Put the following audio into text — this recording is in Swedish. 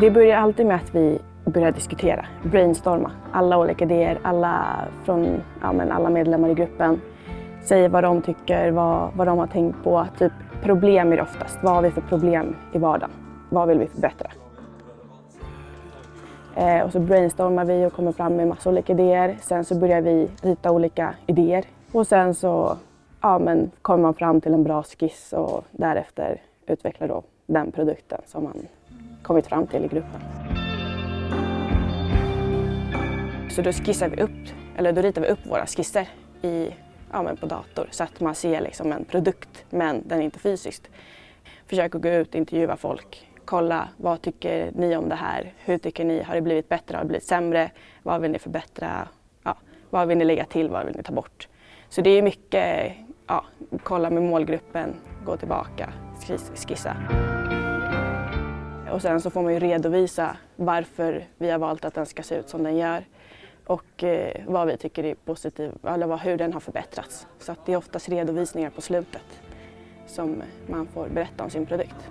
Det börjar alltid med att vi börjar diskutera, brainstorma. Alla olika idéer, alla, från, ja, men alla medlemmar i gruppen säger vad de tycker, vad, vad de har tänkt på. Typ problem är det oftast. Vad har vi för problem i vardagen? Vad vill vi förbättra? Eh, och så brainstormar vi och kommer fram med massa olika idéer. Sen så börjar vi rita olika idéer och sen så ja, men kommer man fram till en bra skiss och därefter utvecklar då den produkten som man kommit fram till i gruppen. Så då skissar vi upp, eller då ritar vi upp våra skisser i, ja, men på dator så att man ser liksom en produkt men den är inte fysiskt. Försöker gå ut, intervjua folk, kolla vad tycker ni om det här? Hur tycker ni? Har det blivit bättre? Har det blivit sämre? Vad vill ni förbättra? Ja, vad vill ni lägga till? Vad vill ni ta bort? Så det är mycket ja, kolla med målgruppen, gå tillbaka, skissa. Och sen så får man ju redovisa varför vi har valt att den ska se ut som den gör och eh, vad vi tycker är positivt, eller hur den har förbättrats. Så att det är oftast redovisningar på slutet som man får berätta om sin produkt.